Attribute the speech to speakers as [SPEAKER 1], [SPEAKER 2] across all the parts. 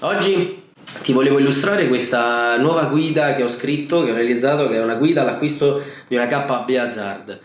[SPEAKER 1] Oggi ti volevo illustrare questa nuova guida che ho scritto, che ho realizzato, che è una guida all'acquisto di una K Hazard.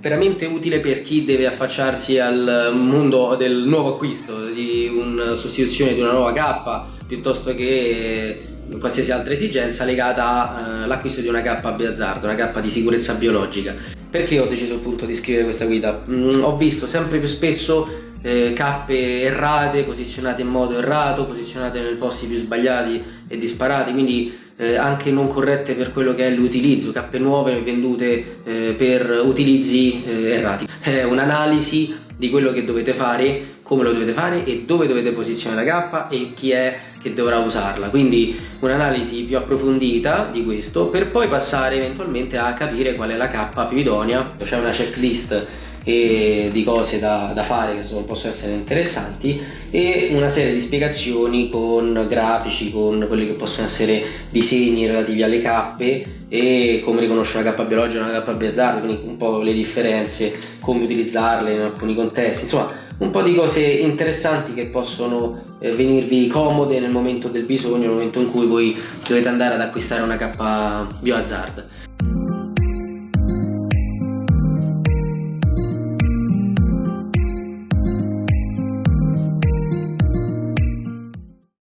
[SPEAKER 1] veramente utile per chi deve affacciarsi al mondo del nuovo acquisto, di una sostituzione di una nuova K piuttosto che qualsiasi altra esigenza legata all'acquisto di una K Hazard, una K di sicurezza biologica. Perché ho deciso appunto di scrivere questa guida? Mm, ho visto sempre più spesso eh, cappe errate, posizionate in modo errato, posizionate nei posti più sbagliati e disparati, quindi eh, anche non corrette per quello che è l'utilizzo, cappe nuove vendute eh, per utilizzi eh, errati. È un'analisi di quello che dovete fare, come lo dovete fare e dove dovete posizionare la K e chi è che dovrà usarla. Quindi un'analisi più approfondita di questo per poi passare eventualmente a capire qual è la K più idonea. C'è una checklist e di cose da, da, fare che sono, possono essere interessanti e una serie di spiegazioni con grafici, con quelli che possono essere disegni relativi alle cappe e come riconoscere una cappa biologica e una cappa biazzarda, quindi un po' le differenze, come utilizzarle in alcuni contesti, insomma un po' di cose interessanti che possono eh, venirvi comode nel momento del bisogno, nel momento in cui voi dovete andare ad acquistare una cappa biohazard.